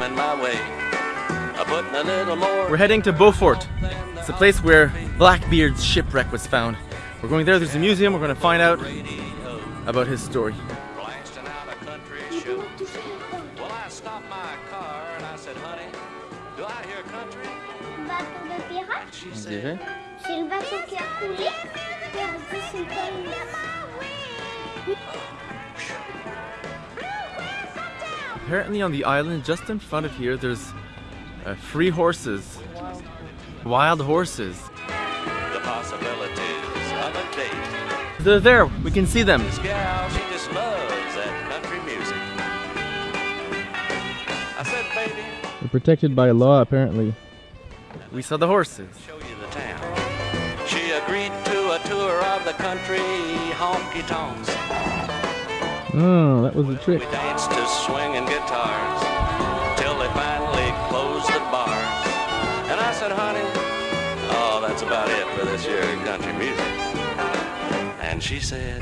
coming my way. I'm a little more. We're heading to Beaufort. It's the place where Blackbeard's shipwreck was found. We're going there, there's a museum, we're going to find out about his story. blasting out a country show. Well, I stopped my car and I said, honey, do I hear country? bateau de pirate. And she said, dirait. C'est le bateau qui a coulé. Apparently on the island, just in front of here, there's uh, free horses. Wild horses. the possibilities of a date. They're there, we can see them. This gal, she just loves that country music. I said, baby, They're protected by law, apparently. We saw the horses. show you the town. She agreed to a tour of the country honky tonks. Oh, that was a trick. We danced to swinging guitars till they finally closed the bars. And I said, honey, oh, that's about it for this year country music. And she said,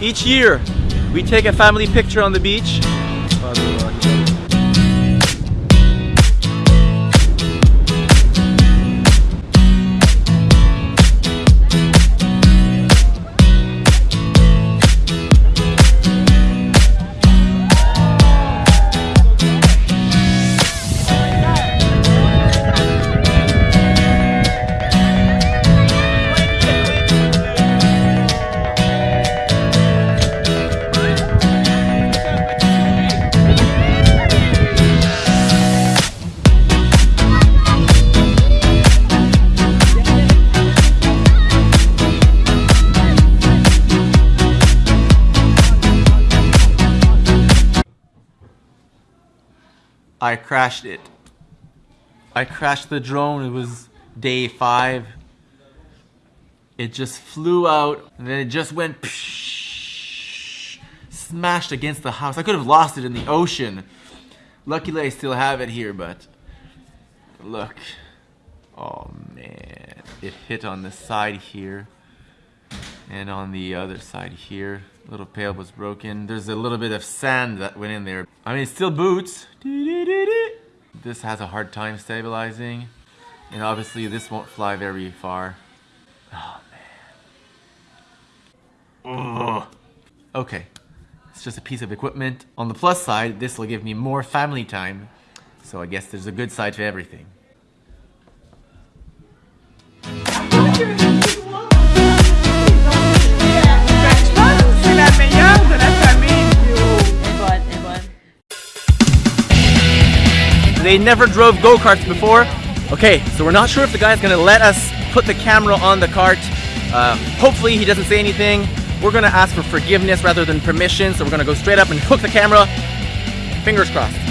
Each year, we take a family picture on the beach. I crashed it. I crashed the drone. It was day five. It just flew out and then it just went psh, smashed against the house. I could have lost it in the ocean. Luckily, I still have it here, but look. Oh man. It hit on the side here and on the other side here. Little pail was broken. There's a little bit of sand that went in there. I mean, still boots. This has a hard time stabilizing. And obviously this won't fly very far. Oh man. Ugh. Okay. It's just a piece of equipment. On the plus side, this will give me more family time. So I guess there's a good side to everything. They never drove go-karts before. Okay, so we're not sure if the guy's gonna let us put the camera on the cart. Uh, hopefully he doesn't say anything. We're gonna ask for forgiveness rather than permission, so we're gonna go straight up and hook the camera. Fingers crossed.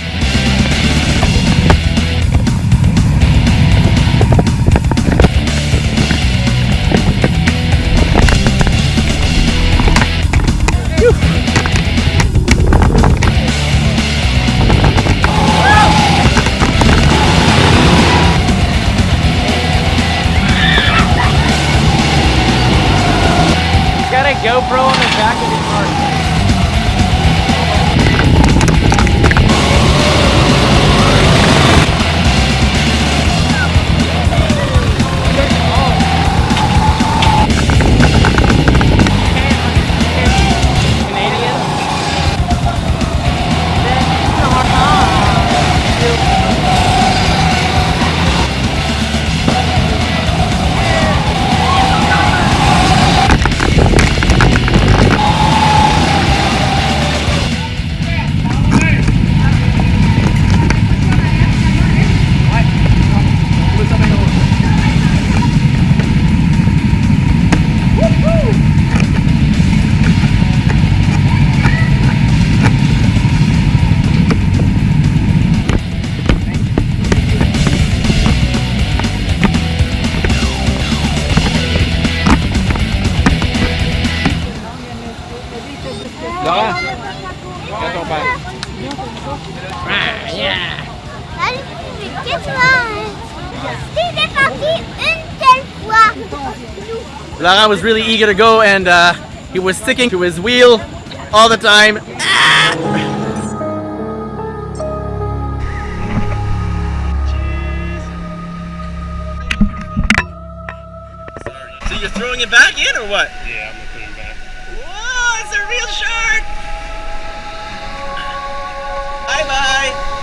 Salut, mais qu'est-ce que tu est parti une seule fois. Laurent was really eager to go and uh, he He was sticking to his wheel all the time. So you're throwing it back in or what? Yeah, I'm gonna put him back. Whoa, it's a real shark! Bye bye!